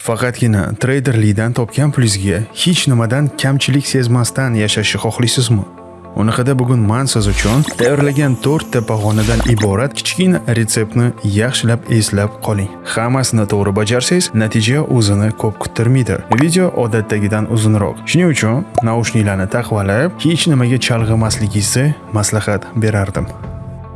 Faqatgina treyderlikdan topgan pulingizga hech nimadan kamchilik sezmasdan yashashni xohlaysizmi? Unaqada bugun men siz uchun tayyorlagan 4 ta pog'onadan iborat kichkina retseptni yaxshilab eslab qoling. Hammasini to'g'ri bajarsangiz, natija o'zini ko'p kuttirmaydi. Video odatdagidan uzunroq. Shuning uchun naushniklarni taqib olib, hech nimaga chalg'imasligingizni maslahat berardim.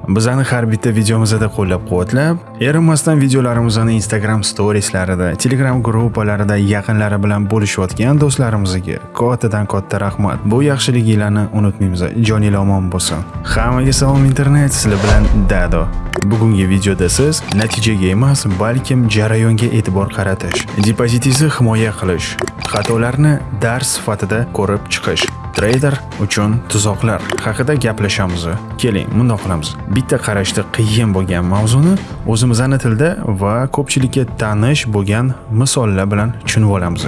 Bizani har bitta videomizda qo'llab-quvvatlab, erinmasdan videolarimizni Instagram storieslarida, Telegram gruppalarida yaqinlari bilan bo'lishayotgan do'stlarimizga kattadan katta rahmat. Bu yaxshiligingizni unutmaymiz. Joningiz omon bo'lsin. Hammaga salom internet, sizlar bilan Dado. Bugungi videoda siz natijaga emas, balkim jarayonga e'tibor qaratish, depozitingizni himoya qilish, xatolarni dars sifatida ko'rib chiqish Trader uchun tuzoqlar haqida gaplashamiz. Keling, bundoq qilamiz. Bitta qarashda qiyin bo'lgan mavzuni o'zimiz ana tilda va ko'pchilikka tanish bo'lgan misollar bilan tushunib olamiz.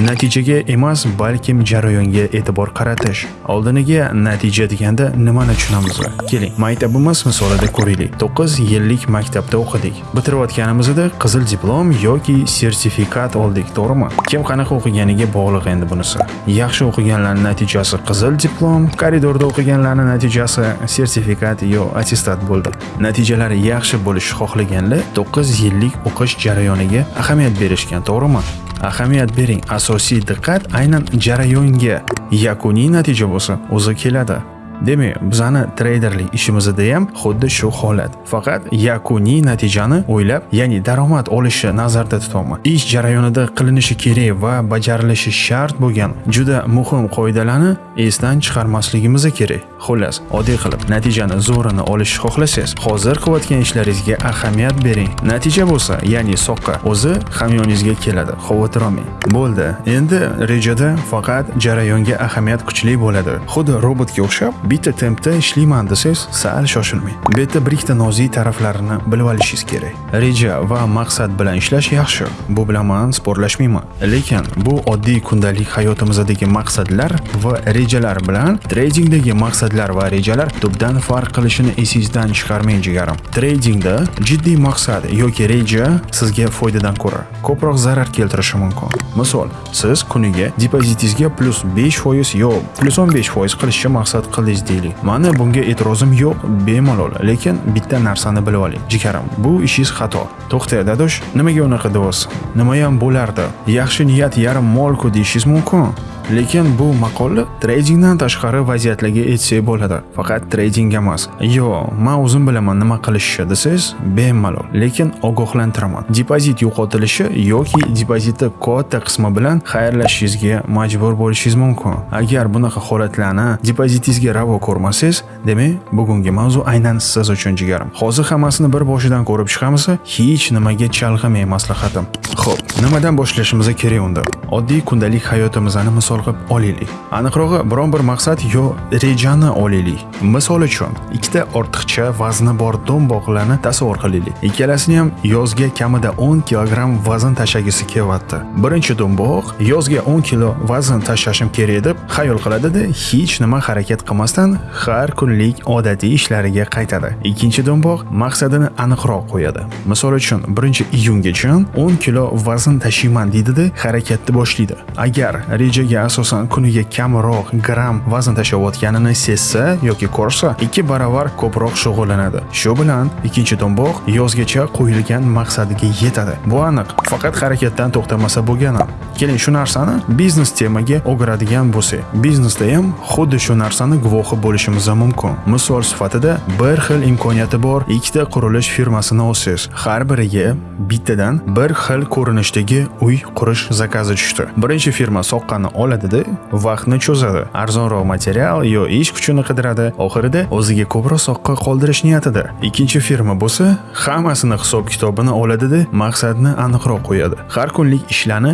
Natijaga emas, balkim jarayonga e'tibor qaratish. Oldiniga natija deganda nimani tushunamiz? Keling, maktabimiz misolida ko'raylik. 9 yillik maktabda o'qidik. Bitirayotganimizda qizil diplom yoki sertifikat oldik, to'g'rimi? Kim qanaqa o'qiganiga bog'liq endi bunisi. Yaxshi o'qiganlarning natijasi qizil diplom, koridorda o'qiganlarning natijasi sertifikat yo attestat bo'ldi. Natijalar yaxshi bo'lishi xohlaganlar 9 yillik o'qish jarayoniga ahamiyat berishgan, to'g'rimi? Ahamiyat bering. Asosiy diqqat aynan jarayonga. Yakuniy natija bo'lsa o'zi keladi. Demak, bizani treyderlik ishimizda ham xuddi shu holat. Faqat yakuniy natijani o'ylab, ya'ni daromad olishni nazarda tutyapman Ish jarayonida qilinishi kerak va bajarilishi shart bo'lgan juda muhim qoidalarni esdan chiqarmasligimiz kerak. Xullas, oddiy qilib, natijani zo'rini olishni xohlasangiz, hozir qilayotgan ishlaringizga ahamiyat bering. Natija bo'lsa, ya'ni soqqa o'zi hamyoningizga keladi. Xavotir olmang. Bo'ldi. Endi rejada faqat jarayonga ahamiyat kuchli bo'ladi. Xuddi robotga o'xshab bitta tempda ishlayman desangiz sal shoshilmang. Bu yerda bir ikkita nozik taraflarini bilib olishingiz kerak. Reja va maqsad bilan ishlash yaxshi. Bu bilan man sportlashmayman lekin bu oddiy kundalik hayotimizdagi maqsadlar va rejalar bilan tradingdagi maqsadlar va rejalar tubdan farq qilishini esingizdan chiqarmang jigarim. Tradingda jiddiy maqsad yoki reja sizga foydadan ko'ra ko'proq zarar keltirishi mumkin. Misol siz kuniga depozitingizga plus 5% yo plus 15% qilishni maqsad qildingiz. Qildingiz deylik mani bunga e'tirozim yo'q bemalol. Lekin bitta narsani bilib oling. Jikarim bu ishingiz xato. To'xta dadosh nimaga unaqa deyapsiz nimayam bo'lardi. Yaxshi niyat yarim molku deyishingiz mumkin lekin bu maqola tradingdan tashqari vaziyatlarga etsak bo'ladi. Faqat trading emas. Yo men o'zim bilaman nima qilishni desangiz bemalol. Lekin ogohlantiraman. Depozit yo'qotilishi yoki depozitni katta qismi bilan xayrlashishingizga majbur bo'lishingiz mumkin. Agar bunaqa holatlarni depozitingizga ravo ko'rmasangiz demak bugungi mavzu aynan siz uchun jigarim. Hozir hammasini bir boshidan ko'rib chiqamiz hech nimaga chalg'imay maslahatim. Xo'p, nimadan boshlashimiz kerak unda? Oddiy kundalik hayotimizni misol misol qilib olaylik. Aniqrog'i biron bir maqsad yo rejani olaylik. Misol uchun ikkita ortiqcha vazni bor do'mboqlarni tasavvur qilaylik. Ikkalasini ham yozga kamida 10 kilogramm vazn tashlagisi kelyapti. Birinchi do'mboq yozga 10 kilo vazn tashlashim kerak deb xayol qiladida hech nima harakat qilmasdan har kunlik odatiy ishlariga qaytadi. Ikkinchi do'mboq maqsadini aniqroq qo'yadi. Misol uchun 1 iyungacha 10 kilo vazn tashiyman deydida harakatni boshlaydi. Agar rejaga asosan kuniga kamroq gram vazn tashlayotganini sezsa yoki ko'rsa ikki baravar ko'proq shug'ullanadi. Shu bilan ikkinchi do'mboq yozgacha qo'yilgan maqsadiga yetadi. Bu aniq faqat harakatdan to'xtamasa bo'lgani. Keling shu narsani biznes temaga o'giradigan bo'lsak. Biznesda ham xuddi shu narsani guvohi bo'lishimiz mumkin. Misol sifatida bir xil imkoniyati bor ikkita qurilish firmasini olsangiz har biriga bittadan bir xil ko'rinishdagi uy qurish zakazi tushdi. Birinchi firma soqqani oladida vaqtni cho'zadi. Arzonroq material yo ish kuchini qidiradi. Oxirida o'ziga ko'proq soqqa qoldirish niyatida. Ikkinchi firma bo'lsa hammasini hisob kitobini oladida maqsadni aniqroq qo'yadi. Har kunlik ishlarni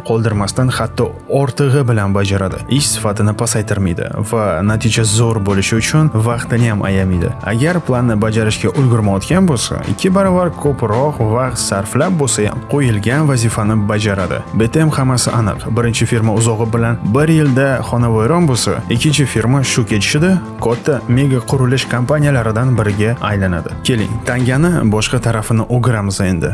qilmasdan hatto ortig'i bilan bajaradi. Ish sifatini pasaytirmaydi va natija zo'r bo'lishi uchun vaqtini ham ayamaydi. Agar planni bajarishga ulgurmayotgan bo'lsa ikki barobar ko'proq vaqt sarflab bo'lsa ham qo'yilgan vazifani bajaradi. BTM hammasi aniq. Birinchi firma uzog'i bilan bir bir yilda xonavayron bo'lsa ikkinchi firma shu ketishida katta mega qurilish kompaniyalaridan biriga aylanadi. Keling tangani boshqa tarafini o'giramiz endi.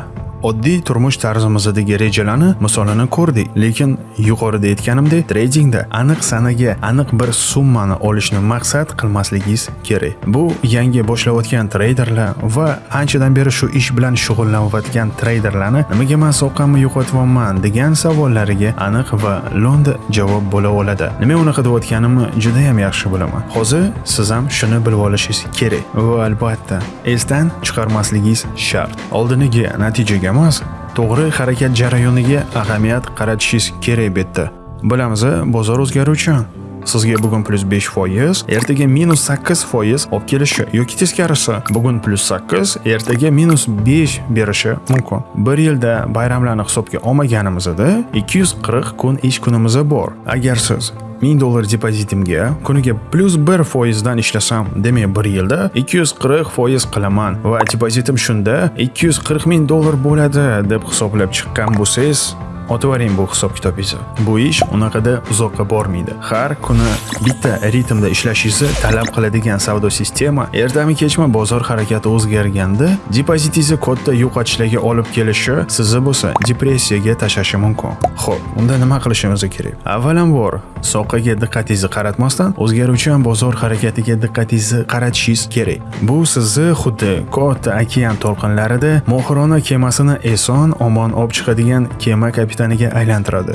Oddiy turmush tarzimizdagi rejalarni misolini ko'rdik lekin yuqorida aytganimdek tradingda aniq sanaga aniq bir summani olishni maqsad qilmasligingiz kerak. Bu yangi boshlayotgan treyderlar va anchadan beri shu ish bilan shug'ullanayotgan treyderlarni nimaga man soqqamni yo'qotyapman degan savollariga aniq va lo'nda javob bo'la oladi. Nima unaqa deyotganimni juda ham yaxshi bilaman. Hozir siz ham shuni bilib olishingiz kerak va albatta esdan chiqarmasligingiz shart. Oldiniga natijaga emas to'g'ri harakat jarayoniga ahamiyat qaratishingiz kerak bu yerda. Bilamiz bozor o'zgaruvchan sizga bugun plyus 5 foiz ertaga minus 8 foiz olib kelishi yoki teskarisi bugun plyus 8 ertaga minus 5 berishi mumkin. Bir yilda bayramlarni hisobga olmaganimizda 240 kun ish kunimiz bor. Agar siz 1000 dollar depozitimga kuniga plyus 1 foizdan ishlasam demak bir yilda 240 foiz qilaman. Va depozitim shunda 240 ming dollar bo'ladi deb hisoblab chiqqan bo'lsangiz otavering bu hisob kitobingizni bu ish unaqada uzoqqa bormaydi. Har kuni bitta ritmda ishlashingizni talab qiladigan savdo sistema ertami kechmi bozor harakati o'zgarganda depozitingizni katta yo'qotishlarga olib kelishi sizni bo'lsa depressiyaga tashlashi mumkin. Xo'p, unda nima qilishimiz kerak? Avvalambor soqaga diqqatingizni qaratmasdan o'zgaruvchan bozor harakatiga diqqatingizni qaratishingiz kerak. Bu sizni xuddi katta okean to'lqinlarida mohirona kemasini eson omon olib chiqadigan kema kapitaniga aylantiradi.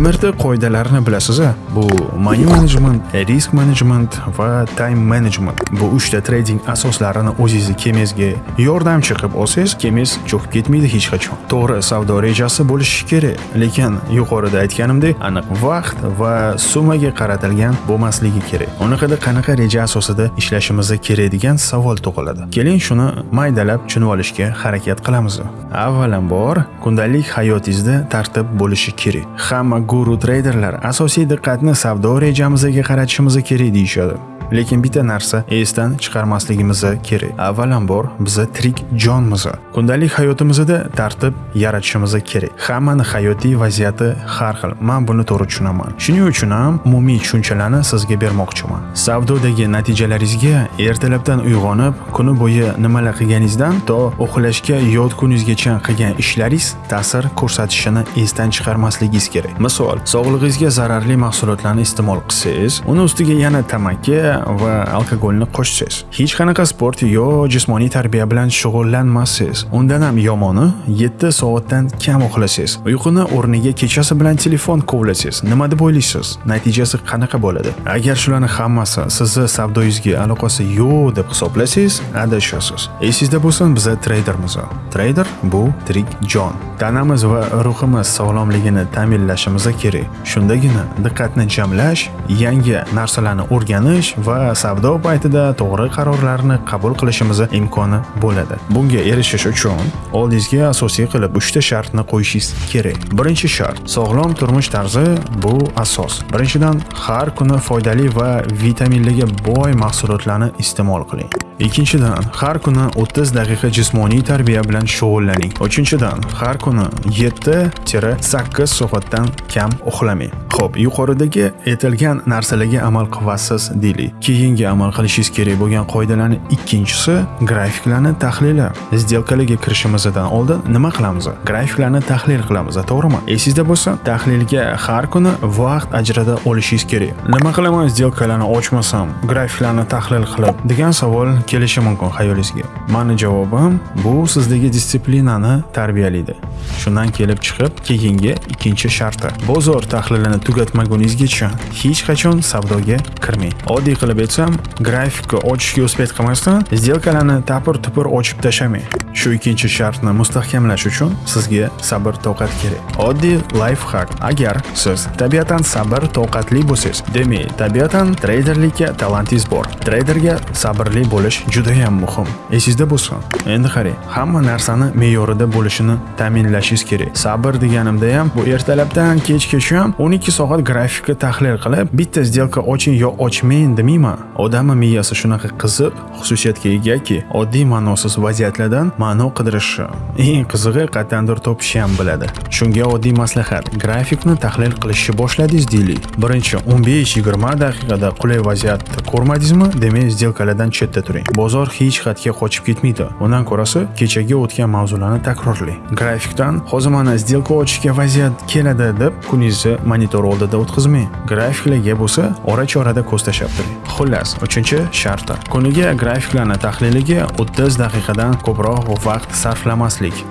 Mrt qoidalarini bilasiz bu money management risk management va time management. Bu uchta trading asoslarini o'zingizni kemangizga yordamchi qilib olsangiz kemangiz cho'kib ketmaydi hech qachon. To'g'ri savdo rejasi bo'lishi kerak lekin yuqorida aytganimdek aniq vaqt va summaga qaratilgan bo'lmasligi kerak. Unaqada qanaqa reja asosida ishlashimiz kerak degan savol tug'iladi. Keling shuni maydalab tushunib olishga harakat qilamiz avvalambor kundalik hayotingizda tartib bo'lishi kerak. Hamma guru treyderlar asosiy diqqatni savdo rejamizga qaratishimiz kerak deyishadi. Lekin bitta narsa esdan chiqarmasligimiz kerak. Avvalambor biz tirik jonmiz kundalik hayotimizda tartib yaratishimiz kerak. Hammani hayotiy vaziyati har xil. Men buni to'g'ri tushunaman. Shuning uchun ham umumiy tushunchalarni sizga bermoqchiman. Savdodagi natijalaringizga ertalabdan uyg'onib kuni bo'yi nimalar qilganingizdan to uxlashga yotguningizgacha qilgan ishlaringiz ta'sir ko'rsatishini esdan chiqarmasligingiz kerak. Misol sog'lig'ingizga zararli mahsulotlarni iste'mol qilsangiz uni ustiga yana tamaki va alkogolni qo'shsiz. hech qanaqa sport yo jismoniy tarbiya bilan shug'ullanmassiz. Undan ham yomoni 7 soatdan kam uxlasiz. uyquni o'rniga kechasi bilan telefon kovlasangiz nima deb o'ylaysiz? Natijasi qanaqa bo'ladi? Agar shularni hammasi sizni savdoyingizga aloqasi yo'q deb hisoblasangiz adashasiz. Esingizda bo'lsin biz treydermiz. Treyder bu tirik jon. Tanamiz va ruhimiz sog'lomligini ta'minlashimiz kerak. Shundagina diqqatni jamlash yangi narsalarni o'rganish va savdo paytida to'g'ri qarorlarni qabul qilishimiz imkoni bo'ladi. Bunga erishish uchun oldingizga asosiy qilib uchta shartni qo'yishingiz kerak. Birinchi shart sog'lom turmush tarzi bu asos. Birinchidan har kuni foydali va vitaminlarga boy mahsulotlarni iste'mol qiling. Ikkinchidan har kuni 30 daqiqa jismoniy tarbiya bilan shug'ullaning. Uchinchidan har kuni 7-8 soatdan kam uxlamang. Xo'p, yuqoridagi aytilgan narsalarga amal qilasiz deylik. Keyingi amal qilishingiz kerak bo'lgan qoidalarning ikkinchisi grafiklarni tahlili. Сделкаlarga kirishimizdan oldin nima qilamiz? Grafiklarni tahlil qilamiz, to'g'rimi? Esingizda bo'lsa, tahlilga har kuni vaqt ajrata olishingiz kerak. Nima qilaman сделкаlarni ochmasam, grafiklarni tahlil qilib degan savol kelishi mumkin xayolingizga. Mani javobim bu sizdagi disiplinani tarbiyalaydi. Shundan kelib chiqib, keyingi ikkinchi sharti. Bozor tahlilini tugatmaguningizgacha hech qachon savdoga kirmang. Oddiy qilib aytsam, grafikni ochishga uspet qilmasdan, сделкаlarni tapir-tupur ochib tashlamang. Shu ikkinchi shartni mustahkamlash uchun sizga sabr toqat kerak. Oddiy lifehack. Agar siz tabiatan sabr toqatli bo'lsangiz, demak, tabiatan treyderlikka talantingiz bor. Treyderga sabrli bo'lish juda ham muhim. Esingizda bo'lsin. Endi qarang, hamma narsani me'yorida bo'lishini ta'minlashingiz kerak. Sabr deganimda ham bu ertalabdan kechgacha ham 12 soat grafikni tahlil qilib, bitta сделка oching yo ochmang demayman. Odamni miyasi shunaqa qiziq xususiyatga egaki, oddiy ma'nosiz vaziyatlardan ma'no qidirishi, eng qizig'i qayerdandir topishi ham biladi. Shunga oddiy maslahat, grafikni tahlil qilishni boshladingiz deylik. Birinchi 15-20 daqiqada qulay vaziyatni ko'rmadingizmi, demak сделкаlardan chetda turing. bozor hech qayerga qochib ketmaydi undan ko'rasi kechagi o'tgan mavzularni takrorlang grafikdan hozir mana сделка ochishga vaziyat keladi deb kuningizni monitor oldida o'tkazmang grafiklarga bo'lsa ora chorada ko'z tashlab turing xullas uchinchi sharti kuniga grafiklarni tahliliga 30 daqiqadan ko'proq vaqt sarflamaslik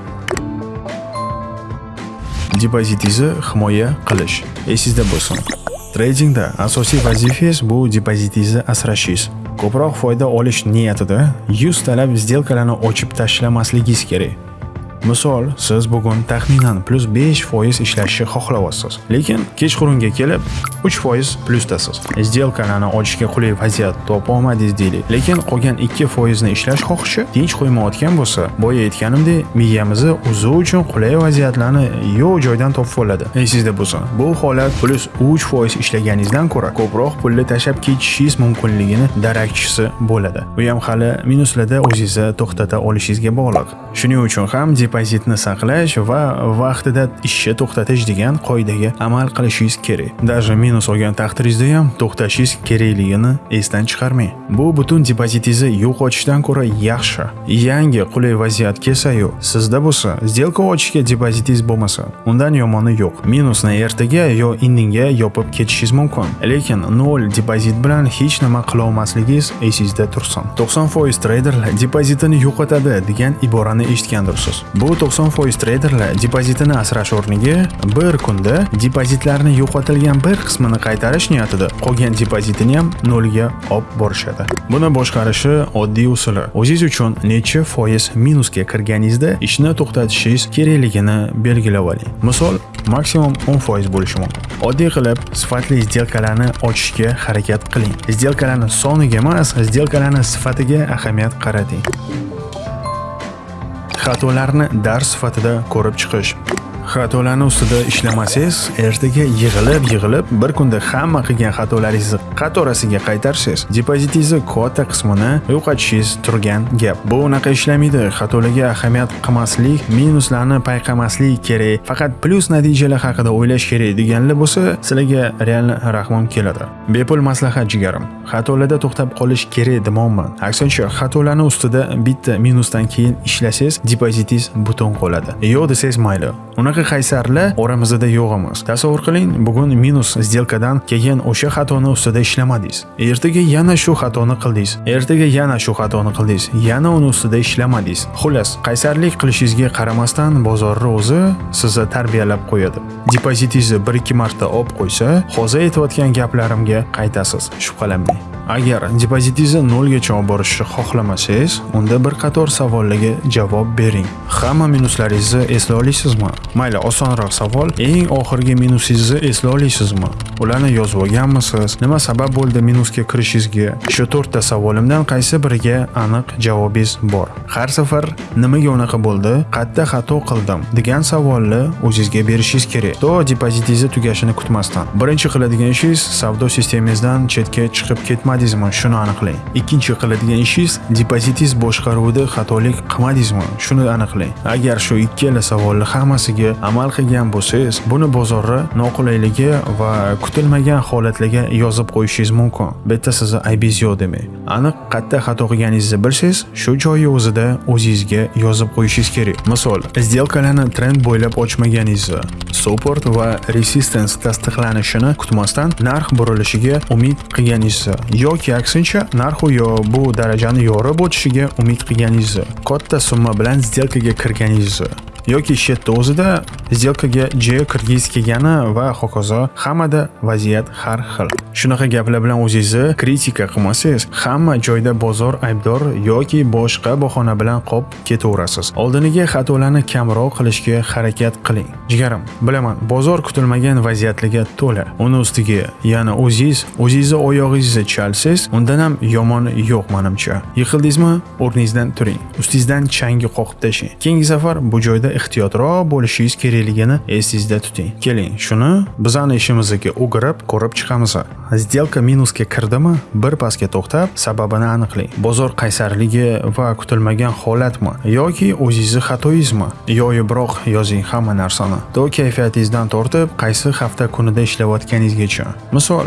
depozitingizni himoya qilish esingizda bo'lsin Tradingda asosiy vazifangiz bu depozitingizni asrashingiz. Ko'proq foyda olish niyatida 100 talab сделкаларni ochib tashlamasligingiz kerak. Misol, siz bugun taxminan plus 5% ishlashni xohlayapsiz, lekin kechqurunga kelib 3% plusdasiz. Сделкаlarni ochishga qulay vaziyat topa olmadingiz deylik, lekin qolgan 2% ni ishlash xohishi tinch qo'ymayotgan bo'lsa, boya aytganimdek, miyamizni o'zi uchun qulay vaziyatlarni yo'q joydan topib oladi. Esingizda bo'lsin, bu holat plus 3% ishlaganingizdan ko'ra ko'proq pulni tashlab ketishingiz mumkinligini darakchisi bo'ladi. Bu ham hali minuslarda o'zingizni to'xtata olishingizga bog'liq. Shuning uchun ham depozitni saqlash va vaqtida ishni to'xtatish degan qoidaga amal qilishingiz kerak. Даже minus olgan taqdiringizda ham to'xtashingiz kerakligini esdan chiqarmang. Bu butun depozitingizni yo'qotishdan ko'ra yaxshi. Yangi qulay vaziyat kelsa-yu, sizda bo'lsa, сделка ochishga depozitingiz bo'lmasa, undan yomoni yo'q. Minusni ertaga yo indinga yopib ketishingiz mumkin. Lekin nol depozit bilan hech nima qilolmasligingiz esingizda tursin. 90% treyderlar depozitini yo'qotadi degan iborani eshitgandirsiz. Bu 90% treyderlar depozitini asrash o'rniga bir kunda depozitlarni yo'qotilgan bir qismini qaytarish niyatida qolgan depozitini ham nolga olib borishadi. Buni boshqarishi oddiy usuli. O'zingiz uchun necha foiz minusga kirganingizda ishni to'xtatishingiz kerakligini belgilab oling. Misol, maksimum 10% bo'lishi mumkin. Oddiy qilib sifatli сделкаlarni ochishga harakat qiling. сделкаlarni soniga emas, сделкаlarni sifatiga ahamiyat qarating. Xatolarni dars sifatida ko'rib chiqish. Xatolarni ustida ishlamasangiz ertaga yig'ilib yig'ilib bir kunda hamma qilgan xatolaringizni qatorasiga qaytarsangiz depozitingizni katta qismini yo'qotishingiz turgan gap. Bu unaqa ishlamaydi. Xatolarga ahamiyat qilmaslik minuslarni payqamaslik kerak. Faqat plyus natijalar haqida o'ylash kerak deganlar bo'lsa sizlarga real rahmim keladi. Bepul maslahat jigarim. Xatolarda to'xtab qolish kerak demoqman. Aksincha xatolarni ustida bitta minusdan keyin ishlasangiz depozitingiz butun qoladi. Yo'q desangiz mayli. Unaqa qaysarlar oramizda yo'q emas tasavvur qiling bugun minus сделкадан keyin o'sha xatoni ustida ishlamadingiz. Ertaga yana shu xatoni qildingiz. Ertaga yana shu xatoni qildingiz. Yana uni ustida ishlamadingiz. Xullas qaysarlik qilishingizga qaramasdan bozorni o'zi sizni tarbiyalab qo'yadi. Depozitingizni bir ikki marta olib qo'ysa hozir aytayotgan gaplarimga qaytasiz. Shubhalanmang. Agar depozitingizni nolgacha olib borishni xohlamasangiz, unda bir qator savollarga javob bering. Hamma minuslaringizni esla olasizmi? Mayli, osonroq savol. Eng oxirgi minusingizni esla olasizmi? Ularni yozib olganmisiz? Nima sabab bo'ldi minusga kirishingizga? Shu to'rtta savolimdan qaysi biriga aniq javobingiz bor? Har safar nimaga unaqa bo'ldi? Qayerda xato qildim? degan savolni o'zingizga berishingiz kerak. To depozitingizni tugashini kutmasdan. Birinchi qiladigan ishingiz savdo sistemangizdan chetga chiqib ketmaydi qilmadingizmi shuni aniqlang. Ikkinchi qiladigan ishingiz depozitingiz boshqaruvida xatolik qilmadingizmi shuni aniqlang. Agar shu ikkala savolni hammasiga amal qilgan bo'lsangiz buni bozorni noqulayligi va kutilmagan holatlarga yozib qo'yishingiz mumkin. Bitta sizni aybingiz yo'q demak aniq qayerda xato qilganingizni bilsangiz shu joyi o'zida o'zingizga yozib qo'yishingiz kerak. Misol сделкаlarni trend bo'ylab ochmaganingizni support va resistance tasdiqlanishini kutmasdan narx burilishiga umid qilganingizni yoki aksincha narxu yo bu darajani yorib o'tishiga umid qilganingizni katta summa bilan сделкаga kirganingizni yoki shetda o'zida сделкаga j kirgiz kelgani va hokazo hammada vaziyat har xil. Shunaqa gaplar bilan o'zingizni kritika qilmasangiz hamma joyda bozor aybdor yoki boshqa bahona bilan qolib ketaverasiz. Oldiniga xatolarni kamroq qilishga harakat qiling. Jigarim bilaman bozor kutilmagan vaziyatlarga to'la. Uni ustiga yana o'zingiz o'zingizni oyog'ingizni chalsangiz undan ham yomoni yo'q manimcha. Yiqildingizmi? O'rningizdan turing. Ustingizdan changi qoqib tashlang. Keyingi safar bu joyda ehtiyotroq bo'lishingiz kerakligini esingizda tuting. Keling shuni bizani ishimizga o'girib ko'rib chiqamiz. Сделка minusga kirdimi? Bir pasga to'xtab sababini aniqlang. Bozor qaysarligi va kutilmagan holatmi? Yoki o'zingizni xatoyingizmi? Yoyibroq yozing hamma narsani. To kayfiyatingizdan tortib qaysi hafta kunida ishlayotganingizgacha misol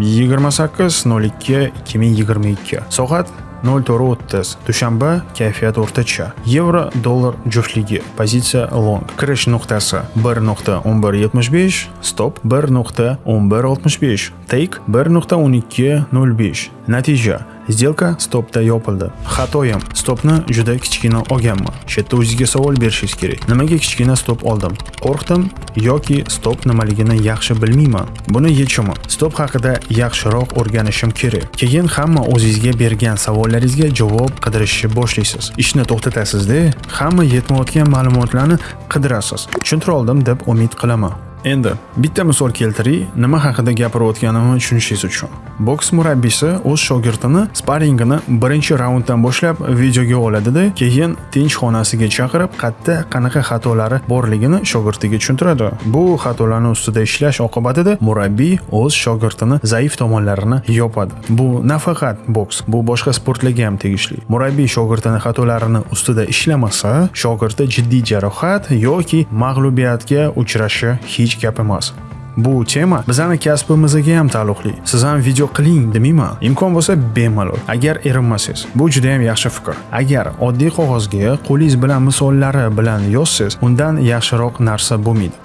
28.02.2022 soat 0430. Dushanba kayfiyat o'rtacha. Yevro dollar juftligi. Pozitsiya long. Kirish nuqtasi 1.1175, stop 1.1165, take 1.1205. Natija Сделка stopda yopildi. Xatoyim. Stopni juda kichkina olganman. Shu yerda o'zingizga savol berishingiz kerak. Nimaga kichkina stop oldim? Qo'rqdim yoki stop nimaligini yaxshi bilmayman. Buni yechimi. Stop haqida yaxshiroq o'rganishim kerak. Keyin hamma o'zingizga bergan savollaringizga javob qidirishni boshlaysiz. Ishni to'xtatasizda, hamma yetmayotgan ma'lumotlarni qidirasiz. Tushuntira oldim deb umid qilaman. Endi bitta misol keltiray, nima haqida gapirayotganimni tushunishingiz uchun. Boks murabbiysi o'z shogirdini sparingini birinchi raunddan boshlab videoga oladida, keyin tinch xonasiga chaqirib, qayerda qanaqa xatolari borligini shogirdiga tushuntiradi. Bu xatolarni ustida ishlash oqibatida murabbiy o'z shogirdini zaif tomonlarini yopadi. Bu nafaqat boks, bu boshqa sportlarga ham tegishli. Murabbiy shogirdini xatolarini ustida ishlamasa, shogirdi jiddiy jarohat yoki mag'lubiyatga uchrashi hech gap emas. Bu tema bizani kasbimizga ham taalluqli. Siz ham video qiling demayman. Imkon bo'lsa bemalol. Agar erinmasangiz, bu juda ham yaxshi fikr. Agar oddiy qog'ozga qo'lingiz bilan misollari bilan yozsangiz, undan yaxshiroq narsa bo'lmaydi.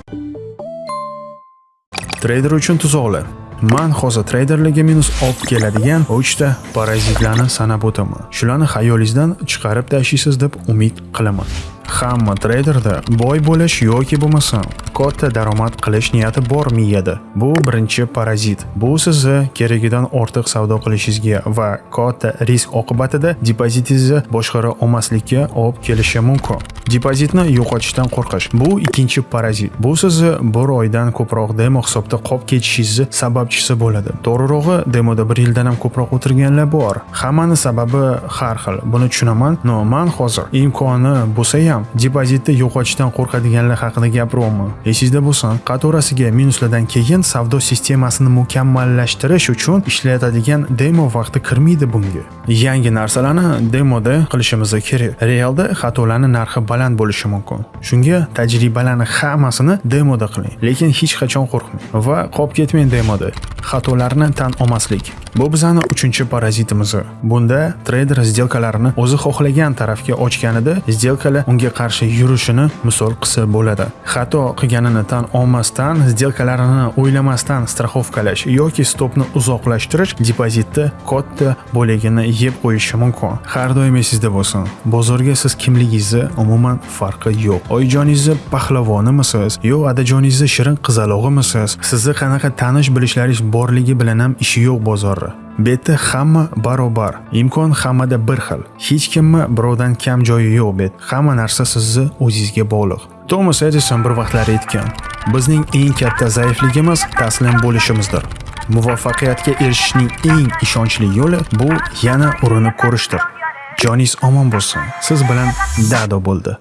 Trader uchun tuzoqlar. Man hozir treyderlarga minus olib keladigan 3 ta parazitlarni sanab o'taman. Shularni xayolingizdan chiqarib tashlaysiz deb umid qilaman. Hamma treyderda boy bo'lish yoki bo'lmasam katta daromad qilish niyati bor miyada. Bu birinchi parazit. Bu sizni keragidan ortiq savdo qilishingizga va katta risk oqibatida depozitingizni boshqara olmaslikka olib kelishi mumkin. Depozitni yo'qotishdan qo'rqish. Bu ikkinchi parazit. Bu sizni bir oydan ko'proq demo hisobda qolib ketishingizni sababchisi bo'ladi. To'g'rirog'i, demoda bir yildan ham ko'proq o'tirganlar bor. Hammani sababi har xil. Buni tushunaman. No, man hozir imkoni bo'lsa ham depozitni yo'qotishdan qo'rqadiganlar haqida gapiryapman. Esingizda bo'lsin, qatorasiga minuslardan keyin savdo sistemasini mukammallashtirish uchun ishlatadigan demo vaqti kirmaydi bunga. Yangi narsalarni demoda qilishimiz kerak. Realda xatolarni narxi baland bo'lishi mumkin. Shunga tajribalarni hammasini demoda qiling, lekin hech qachon qo'rqmang va qolib ketmang demoda. Xatolarni tan olmaslik. Bu bizani uchinchi parazitimiz. Bunda treyder сделкalarini o'zi xohlagan tarafga ochganida сделкаlar unga qarshi yurishini misol qilsa bo'ladi. Xato qilganini tan olmasdan, сделкalarini o'ylamasdan strafovkalash yoki stopni uzoqlashtirish depozitni katta bo'ligini yeb qo'yishi mumkin. Har doim esingizda bo'lsin. Bozorga siz kimligingizni umuman farqi yo'q. Oyijoningizni pahlavonimisiz yo adajoningizni shirin qizalog'imisiz? Sizni qanaqa tanish bilishlaringiz borligi bilan ham ishi yo'q bozorni Betda hamma barobar. Imkon hammada bir xil. Hech kimni birovdan kam joyi yo'q bet. Hamma narsa sizni o'zingizga bog'liq. Thomas Edison bir vaqtlar aytgan: "Bizning eng katta zaifligimiz taslim bo'lishimizdir." Muvaffaqiyatga erishishning eng ishonchli yo'li bu yana urinib ko'rishdir. Joningiz omon bo'lsin. Siz bilan Dado bo'ldi.